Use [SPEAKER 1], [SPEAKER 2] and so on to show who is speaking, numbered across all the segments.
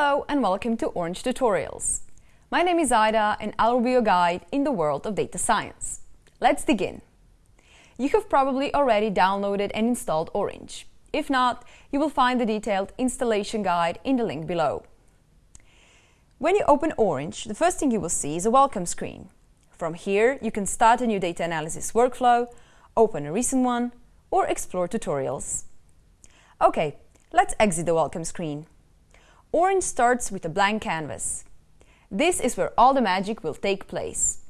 [SPEAKER 1] Hello and welcome to Orange Tutorials. My name is Ida and I'll be your guide in the world of data science. Let's begin. You have probably already downloaded and installed Orange. If not, you will find the detailed installation guide in the link below. When you open Orange, the first thing you will see is a welcome screen. From here, you can start a new data analysis workflow, open a recent one, or explore tutorials. Okay, let's exit the welcome screen. Orange starts with a blank canvas. This is where all the magic will take place.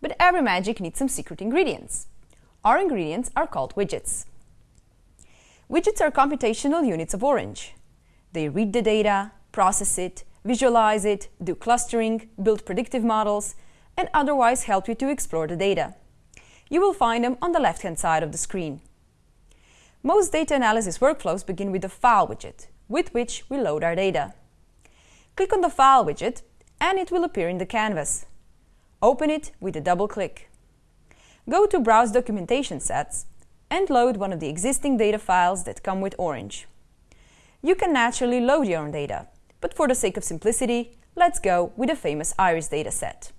[SPEAKER 1] But every magic needs some secret ingredients. Our ingredients are called widgets. Widgets are computational units of Orange. They read the data, process it, visualize it, do clustering, build predictive models, and otherwise help you to explore the data. You will find them on the left-hand side of the screen. Most data analysis workflows begin with the File widget, with which we load our data. Click on the File widget and it will appear in the canvas. Open it with a double click. Go to Browse Documentation Sets and load one of the existing data files that come with Orange. You can naturally load your own data, but for the sake of simplicity, let's go with the famous IRIS dataset.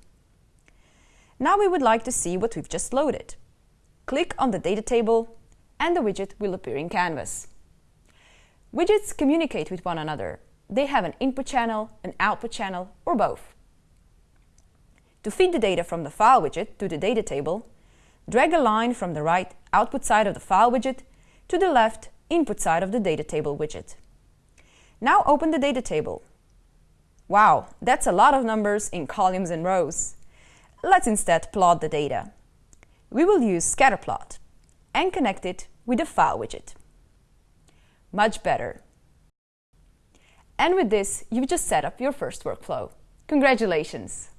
[SPEAKER 1] Now we would like to see what we've just loaded. Click on the data table and the widget will appear in Canvas. Widgets communicate with one another they have an input channel, an output channel, or both. To feed the data from the File widget to the data table, drag a line from the right output side of the File widget to the left input side of the data table widget. Now open the data table. Wow, that's a lot of numbers in columns and rows. Let's instead plot the data. We will use scatterplot and connect it with the File widget. Much better. And with this, you've just set up your first workflow. Congratulations!